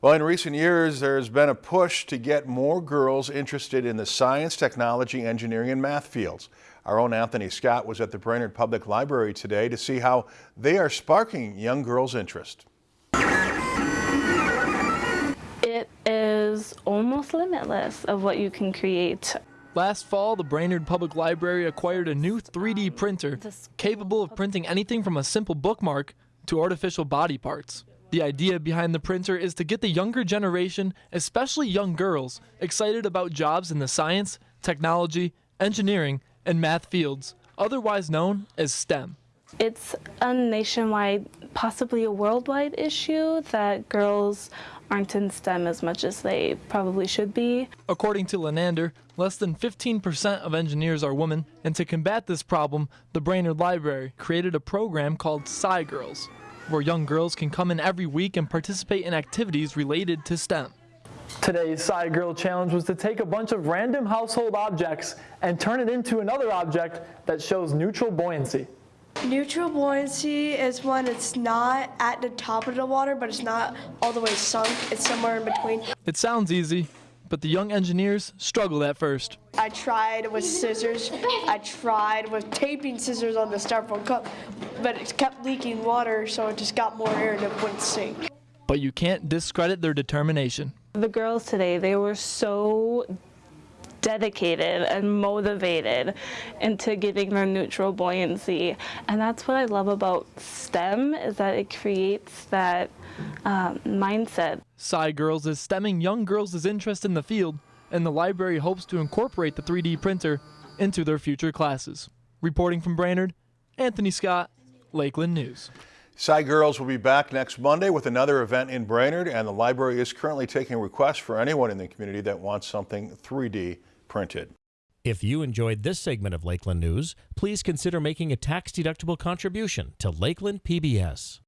Well, in recent years, there's been a push to get more girls interested in the science, technology, engineering, and math fields. Our own Anthony Scott was at the Brainerd Public Library today to see how they are sparking young girls' interest. It is almost limitless of what you can create. Last fall, the Brainerd Public Library acquired a new 3D printer capable of printing anything from a simple bookmark to artificial body parts. The idea behind the printer is to get the younger generation, especially young girls, excited about jobs in the science, technology, engineering, and math fields, otherwise known as STEM. It's a nationwide, possibly a worldwide issue that girls aren't in STEM as much as they probably should be. According to Lenander, less than 15% of engineers are women, and to combat this problem, the Brainerd Library created a program called Sci Girls where young girls can come in every week and participate in activities related to STEM. Today's Sci Girl Challenge was to take a bunch of random household objects and turn it into another object that shows neutral buoyancy. Neutral buoyancy is when it's not at the top of the water, but it's not all the way sunk. It's somewhere in between. It sounds easy, but the young engineers struggled at first. I tried with scissors. I tried with taping scissors on the styrofoam cup, but it kept leaking water, so it just got more air and it wouldn't sink. But you can't discredit their determination. The girls today, they were so dedicated and motivated into getting their neutral buoyancy. And that's what I love about STEM is that it creates that um, mindset. Sci Girls is stemming young girls' interest in the field, and the library hopes to incorporate the 3D printer into their future classes. Reporting from Brainerd, Anthony Scott, Lakeland News. Sci Girls will be back next Monday with another event in Brainerd, and the library is currently taking requests for anyone in the community that wants something 3D printed. If you enjoyed this segment of Lakeland News, please consider making a tax-deductible contribution to Lakeland PBS.